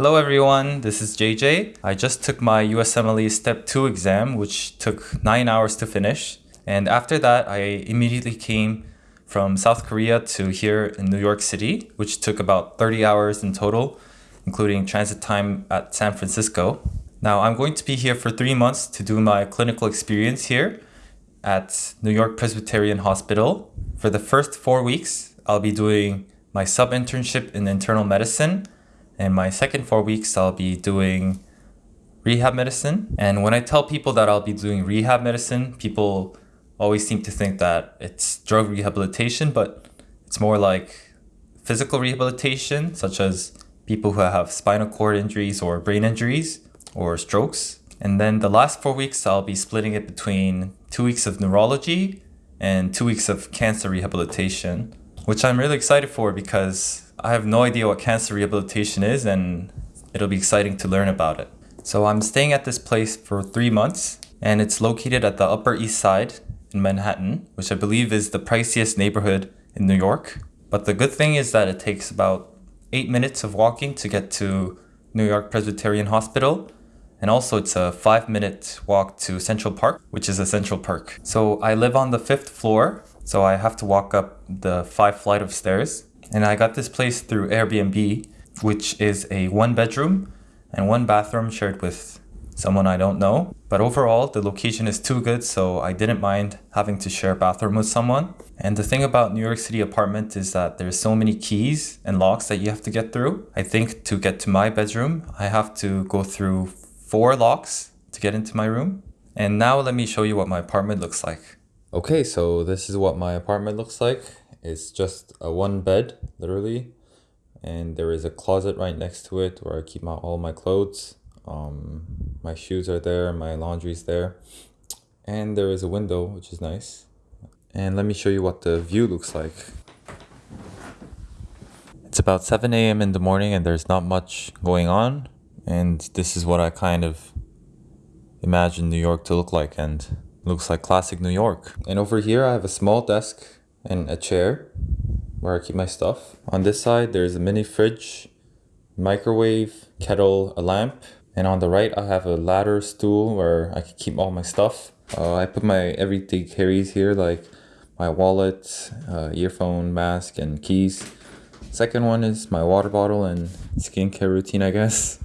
Hello everyone, this is JJ. I just took my USMLE Step 2 exam, which took 9 hours to finish. And after that, I immediately came from South Korea to here in New York City, which took about 30 hours in total, including transit time at San Francisco. Now, I'm going to be here for three months to do my clinical experience here at New York Presbyterian Hospital. For the first four weeks, I'll be doing my sub-internship in internal medicine, and my second four weeks, I'll be doing rehab medicine. And when I tell people that I'll be doing rehab medicine, people always seem to think that it's drug rehabilitation, but it's more like physical rehabilitation, such as people who have spinal cord injuries or brain injuries or strokes. And then the last four weeks, I'll be splitting it between two weeks of neurology and two weeks of cancer rehabilitation, which I'm really excited for because I have no idea what cancer rehabilitation is and it'll be exciting to learn about it. So I'm staying at this place for three months and it's located at the Upper East Side in Manhattan, which I believe is the priciest neighborhood in New York. But the good thing is that it takes about eight minutes of walking to get to New York Presbyterian Hospital. And also it's a five minute walk to Central Park, which is a central park. So I live on the fifth floor, so I have to walk up the five flight of stairs. And I got this place through Airbnb, which is a one bedroom and one bathroom shared with someone I don't know. But overall, the location is too good, so I didn't mind having to share a bathroom with someone. And the thing about New York City apartment is that there's so many keys and locks that you have to get through. I think to get to my bedroom, I have to go through four locks to get into my room. And now let me show you what my apartment looks like. Okay, so this is what my apartment looks like. It's just a one bed, literally. And there is a closet right next to it where I keep my, all my clothes. Um, my shoes are there, my laundry's there. And there is a window, which is nice. And let me show you what the view looks like. It's about 7 a.m. in the morning and there's not much going on. And this is what I kind of imagine New York to look like and looks like classic New York. And over here I have a small desk and a chair where I keep my stuff. On this side there's a mini fridge, microwave, kettle, a lamp, and on the right, I have a ladder stool where I can keep all my stuff. Uh, I put my everyday carries here, like my wallet, uh, earphone, mask, and keys. Second one is my water bottle and skincare routine, I guess.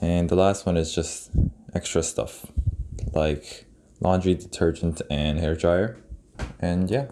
And the last one is just extra stuff, like laundry detergent and hair dryer. And yeah.